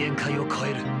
限界を超える。